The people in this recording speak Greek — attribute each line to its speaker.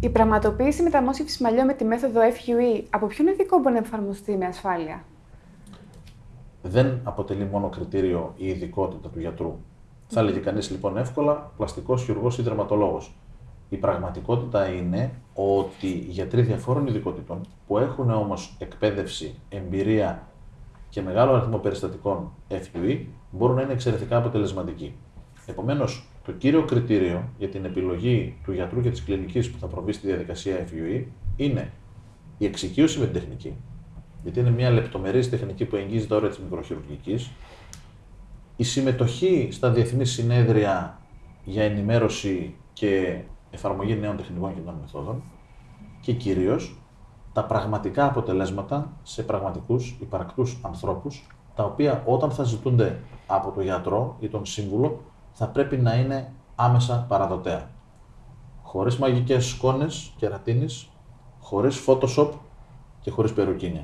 Speaker 1: Η πραγματοποίηση μεταμόσχευσης μαλλιών με τη μέθοδο FUE από ποιον ειδικό μπορεί να εφαρμοστεί με ασφάλεια;
Speaker 2: Δεν αποτελεί μόνο κριτήριο η ειδικότητα του γιατρού. Θα έλεγε κανείς λοιπόν εύκολα πλαστικός χειρουργός ή δερματολόγος. Η πραγματικότητα είναι ότι οι γιατροί διαφόρων ειδικότητων που έχουν όμως εκπαίδευση, εμπειρία και μεγάλο αριθμό περιστατικών FUE μπορούν να είναι εξαιρετικά αποτελεσματικοί. Επομένως, το κύριο κριτήριο για την επιλογή του γιατρού και της κλινικής που θα προβεί στη διαδικασία FUE είναι η εξοικείωση με την τεχνική, γιατί είναι μια λεπτομερής τεχνική που εγγύζει τα όρια της μικροχειρουργικής, η συμμετοχή στα διεθνή συνέδρια για ενημέρωση και εφαρμογή νέων τεχνικών και νέων μεθόδων. Και κυρίως τα πραγματικά αποτελέσματα σε πραγματικούς υπαρκτούς ανθρώπους, τα οποία όταν θα ζητούνται από τον γιατρό ή τον σύμβουλο, θα πρέπει να είναι άμεσα παραδοτέα. Χωρίς μαγικές σκόνες και ρατίνης, χωρίς Photoshop και χωρίς περουκίνια.